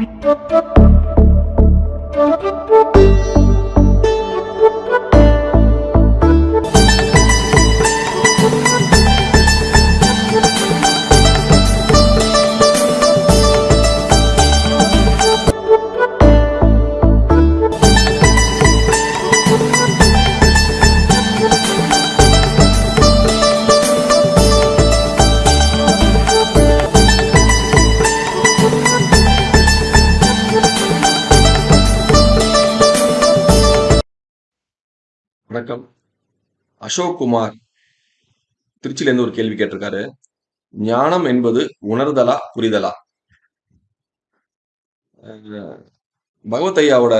Thank you. வணக்கம். அசோக் குமார் திருச்சியிலேருந்து ஒரு கேள்வி கேட்டிருக்காரு. ஞானம் என்பது உணர்தலா புரிதலா? அஹ் பகவத் ஐயாவோட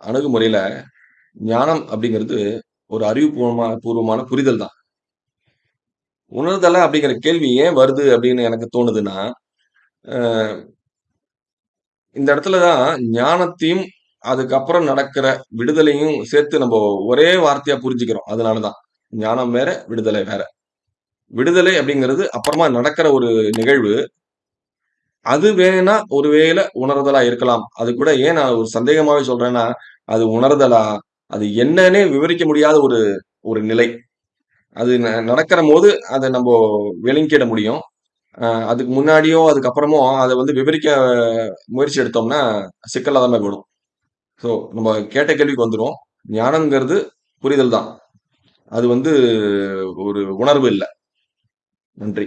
அணுகுமுறையில ஞானம் அப்படிங்கிறது ஒரு அறிவுபூர்வமான பூர்வமான புரிதல் தான். உணர்தலா அப்படிங்கிற கேள்வி ஏன் வருது அப்படின்னு எனக்கு தோணுதுன்னா அஹ் இந்த இடத்துல தான் ஞானத்தையும் அதுக்கப்புறம் நடக்கிற விடுதலையும் சேர்த்து நம்ம ஒரே வார்த்தையா புரிஞ்சுக்கிறோம். அதனாலதான். ஞானம் வேற விடுதலை வேற. விடுதலை அப்படிங்கிறது அப்புறமா நடக்கிற ஒரு நிகழ்வு. அது வேணா ஒருவேளை உணர்தலா இருக்கலாம். அது கூட ஏன் நான் ஒரு சந்தேகமாவே சொல்றேன்னா அது உணர்தலா? அது என்னன்னே விவரிக்க முடியாத ஒரு ஒரு நிலை. அது ந- நடக்கிற போது அதை நம்ம விளங்கிட முடியும். அதுக்கு முன்னாடியோ அதுக்கப்புறமோ அதை வந்து விவரிக்க முயற்சி எடுத்தோம்னா சிக்கலா தான் விடும் ஸோ நம்ம கேட்ட கேள்விக்கு வந்துடும் ஞானம்ங்கிறது புரிதல் தான் அது வந்து ஒரு உணர்வு இல்லை. நன்றி.